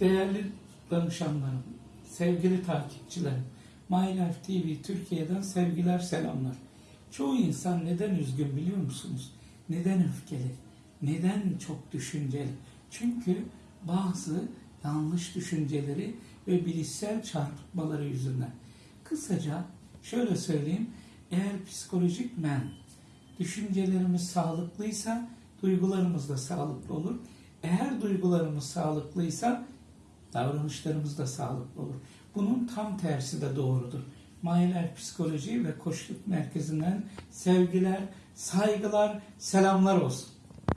Değerli danışanlarım, sevgili takipçilerim, My Life TV Türkiye'den sevgiler, selamlar. Çoğu insan neden üzgün biliyor musunuz? Neden öfkeli? Neden çok düşünceli? Çünkü bazı yanlış düşünceleri ve bilişsel çarpıtmaları yüzünden. Kısaca şöyle söyleyeyim, eğer psikolojik men düşüncelerimiz sağlıklıysa duygularımız da sağlıklı olur. Eğer duygularımız sağlıklıysa davranışlarımız da sağlıklı olur. Bunun tam tersi de doğrudur. Mahiler Psikoloji ve Koçluk Merkezi'nden sevgiler, saygılar, selamlar olsun.